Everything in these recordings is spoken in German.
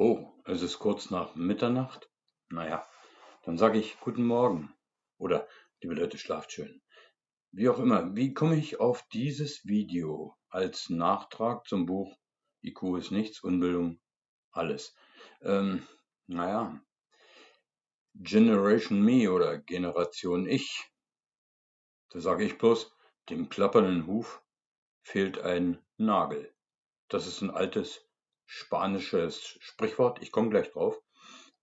Oh, es ist kurz nach Mitternacht? Na ja, dann sage ich guten Morgen. Oder liebe Leute, schlaft schön. Wie auch immer, wie komme ich auf dieses Video als Nachtrag zum Buch IQ ist nichts, Unbildung alles? Ähm, naja, Generation Me oder Generation Ich. Da sage ich bloß, dem klappernden Huf fehlt ein Nagel. Das ist ein altes spanisches Sprichwort. Ich komme gleich drauf.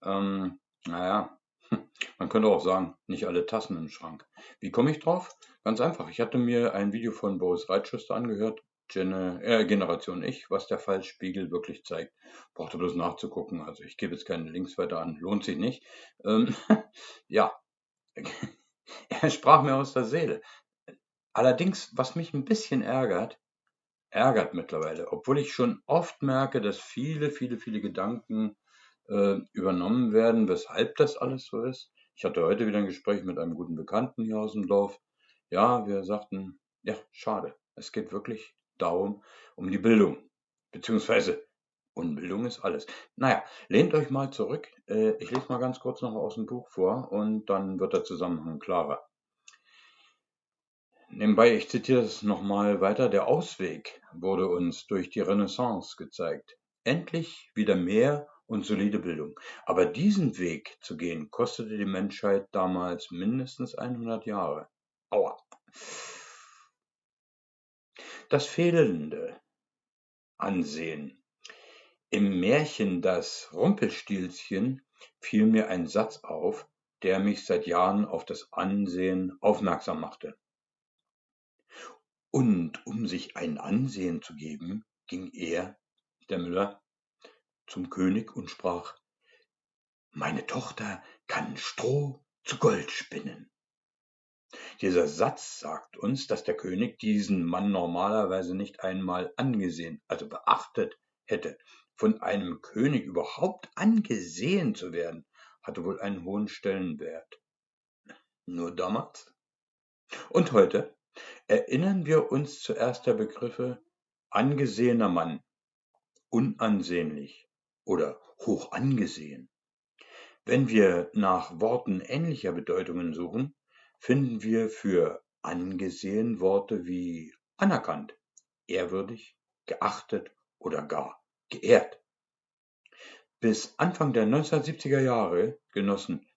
Ähm, naja, man könnte auch sagen, nicht alle Tassen im Schrank. Wie komme ich drauf? Ganz einfach. Ich hatte mir ein Video von Boris Reitschuster angehört, äh, Generation Ich, was der Fallspiegel wirklich zeigt. Brauchte bloß nachzugucken. Also ich gebe jetzt keine Links weiter an. Lohnt sich nicht. Ähm, ja, er sprach mir aus der Seele. Allerdings, was mich ein bisschen ärgert, ärgert mittlerweile, obwohl ich schon oft merke, dass viele, viele, viele Gedanken äh, übernommen werden, weshalb das alles so ist. Ich hatte heute wieder ein Gespräch mit einem guten Bekannten hier aus dem Dorf. Ja, wir sagten, ja, schade. Es geht wirklich darum, um die Bildung. Beziehungsweise Unbildung ist alles. Naja, lehnt euch mal zurück. Äh, ich lese mal ganz kurz noch aus dem Buch vor und dann wird der Zusammenhang klarer. Nebenbei, ich zitiere es nochmal weiter, der Ausweg wurde uns durch die Renaissance gezeigt. Endlich wieder mehr und solide Bildung. Aber diesen Weg zu gehen, kostete die Menschheit damals mindestens 100 Jahre. Aua. Das fehlende Ansehen. Im Märchen Das Rumpelstilzchen fiel mir ein Satz auf, der mich seit Jahren auf das Ansehen aufmerksam machte. Und um sich ein Ansehen zu geben, ging er, der Müller, zum König und sprach, meine Tochter kann Stroh zu Gold spinnen. Dieser Satz sagt uns, dass der König diesen Mann normalerweise nicht einmal angesehen, also beachtet hätte. Von einem König überhaupt angesehen zu werden, hatte wohl einen hohen Stellenwert. Nur damals. Und heute? Erinnern wir uns zuerst der Begriffe angesehener Mann, unansehnlich oder hoch angesehen. Wenn wir nach Worten ähnlicher Bedeutungen suchen, finden wir für angesehen Worte wie anerkannt, ehrwürdig, geachtet oder gar geehrt. Bis Anfang der 1970er Jahre genossen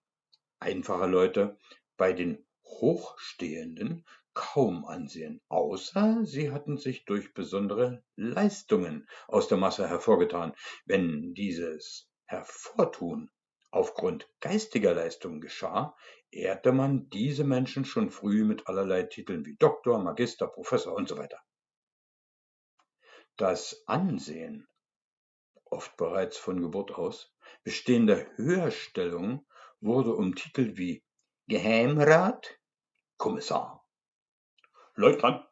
einfache Leute bei den Hochstehenden kaum Ansehen, außer sie hatten sich durch besondere Leistungen aus der Masse hervorgetan. Wenn dieses Hervortun aufgrund geistiger Leistungen geschah, ehrte man diese Menschen schon früh mit allerlei Titeln wie Doktor, Magister, Professor und so weiter. Das Ansehen, oft bereits von Geburt aus, bestehender Höherstellung wurde um Titel wie Geheimrat, Kommissar, Leutnant,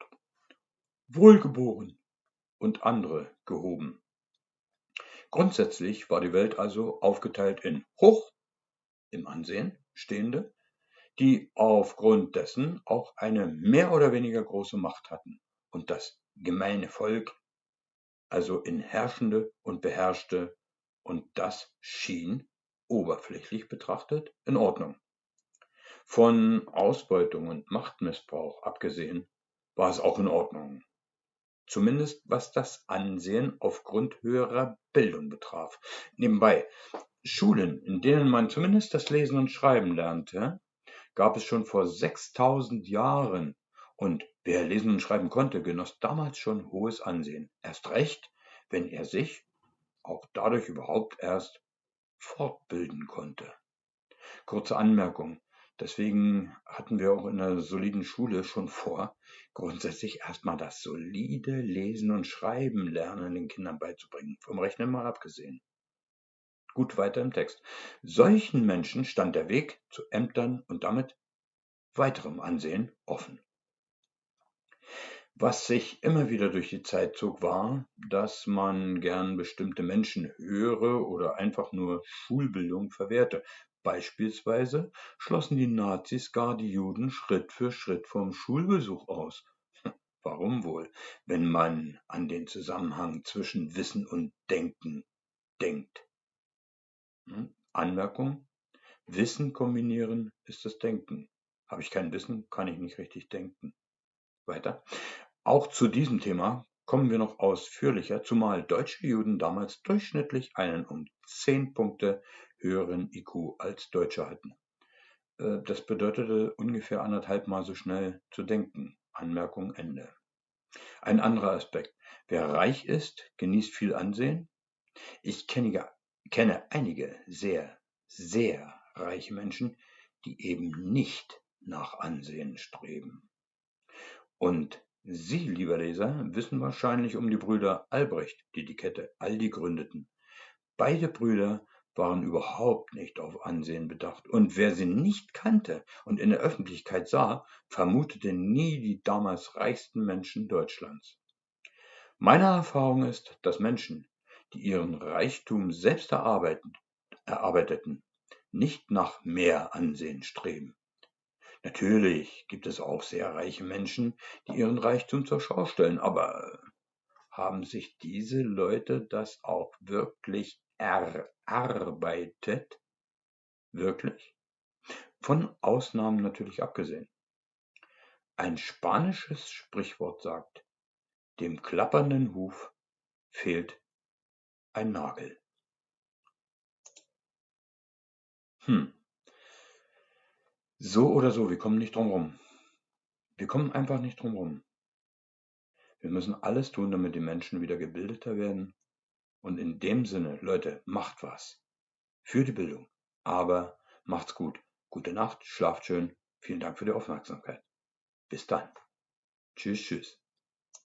Wohlgeboren und andere gehoben. Grundsätzlich war die Welt also aufgeteilt in hoch im Ansehen stehende, die aufgrund dessen auch eine mehr oder weniger große Macht hatten, und das gemeine Volk, also in herrschende und beherrschte, und das schien, oberflächlich betrachtet, in Ordnung. Von Ausbeutung und Machtmissbrauch abgesehen war es auch in Ordnung. Zumindest was das Ansehen aufgrund höherer Bildung betraf. Nebenbei, Schulen, in denen man zumindest das Lesen und Schreiben lernte, gab es schon vor 6000 Jahren. Und wer lesen und schreiben konnte, genoss damals schon hohes Ansehen. Erst recht, wenn er sich auch dadurch überhaupt erst fortbilden konnte. Kurze Anmerkung. Deswegen hatten wir auch in einer soliden Schule schon vor, grundsätzlich erstmal das solide Lesen und Schreiben lernen den Kindern beizubringen, vom Rechnen mal abgesehen. Gut weiter im Text. Solchen Menschen stand der Weg zu Ämtern und damit weiterem Ansehen offen. Was sich immer wieder durch die Zeit zog, war, dass man gern bestimmte Menschen höhere oder einfach nur Schulbildung verwehrte, Beispielsweise schlossen die Nazis gar die Juden Schritt für Schritt vom Schulbesuch aus. Warum wohl, wenn man an den Zusammenhang zwischen Wissen und Denken denkt? Hm? Anmerkung: Wissen kombinieren ist das Denken. Habe ich kein Wissen, kann ich nicht richtig denken. Weiter. Auch zu diesem Thema kommen wir noch ausführlicher, zumal deutsche Juden damals durchschnittlich einen um 10 Punkte höheren IQ als Deutsche hatten. Äh, das bedeutete ungefähr anderthalb Mal so schnell zu denken. Anmerkung Ende. Ein anderer Aspekt. Wer reich ist, genießt viel Ansehen. Ich kenne, kenne einige sehr, sehr reiche Menschen, die eben nicht nach Ansehen streben. Und Sie, lieber Leser, wissen wahrscheinlich um die Brüder Albrecht, die die Kette Aldi gründeten. Beide Brüder waren überhaupt nicht auf Ansehen bedacht, und wer sie nicht kannte und in der Öffentlichkeit sah, vermutete nie die damals reichsten Menschen Deutschlands. Meine Erfahrung ist, dass Menschen, die ihren Reichtum selbst erarbeiteten, nicht nach mehr Ansehen streben. Natürlich gibt es auch sehr reiche Menschen, die ihren Reichtum zur Schau stellen, aber haben sich diese Leute das auch wirklich erarbeitet? Wirklich? Von Ausnahmen natürlich abgesehen. Ein spanisches Sprichwort sagt, dem klappernden Huf fehlt ein Nagel. Hm. So oder so, wir kommen nicht drum rum. Wir kommen einfach nicht drum rum. Wir müssen alles tun, damit die Menschen wieder gebildeter werden und in dem Sinne, Leute, macht was. Für die Bildung. Aber macht's gut. Gute Nacht, schlaft schön. Vielen Dank für die Aufmerksamkeit. Bis dann. Tschüss, tschüss.